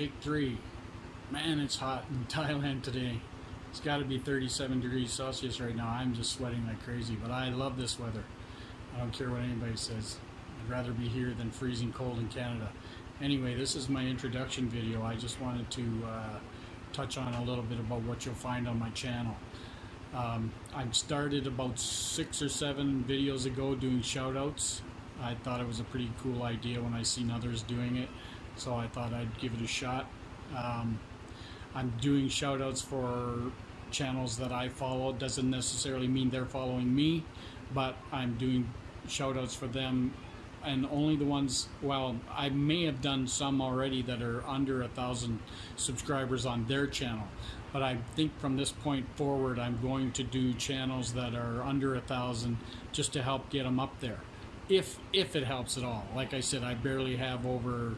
33. Man, it's hot in Thailand today. It's got to be 37 degrees Celsius right now. I'm just sweating like crazy, but I love this weather. I don't care what anybody says. I'd rather be here than freezing cold in Canada. Anyway, this is my introduction video. I just wanted to uh, touch on a little bit about what you'll find on my channel. Um, I started about six or seven videos ago doing shout outs. I thought it was a pretty cool idea when I seen others doing it, so I thought I'd give it a shot. Um, I'm doing shout outs for channels that I follow. Doesn't necessarily mean they're following me, but I'm doing shout outs for them and only the ones well i may have done some already that are under a thousand subscribers on their channel but i think from this point forward i'm going to do channels that are under a thousand just to help get them up there if if it helps at all like i said i barely have over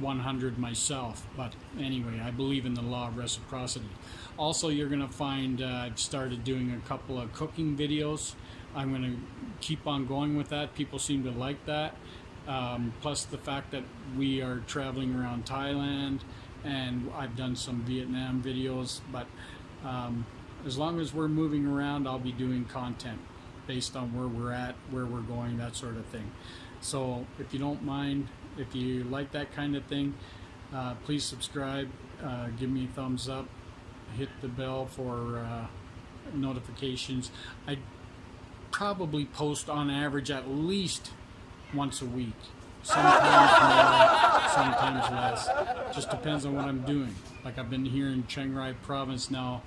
100 myself but anyway i believe in the law of reciprocity. Also you're going to find uh, i've started doing a couple of cooking videos. I'm going to keep on going with that. People seem to like that. Um, plus the fact that we are traveling around thailand and i've done some vietnam videos but um, as long as we're moving around i'll be doing content based on where we're at where we're going that sort of thing. So if you don't mind if you like that kind of thing, uh, please subscribe, uh, give me a thumbs up, hit the bell for uh, notifications. I probably post on average at least once a week. Sometimes more, sometimes less. Just depends on what I'm doing. Like I've been here in Chiang Rai province now,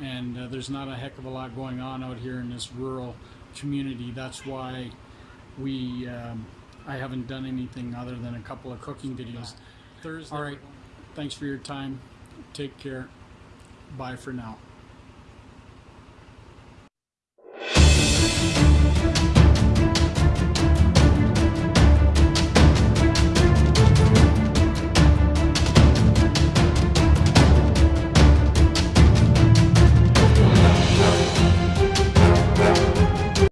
and uh, there's not a heck of a lot going on out here in this rural community. That's why we um, I haven't done anything other than a couple of cooking videos. Thursday. All right. Thanks for your time. Take care. Bye for now.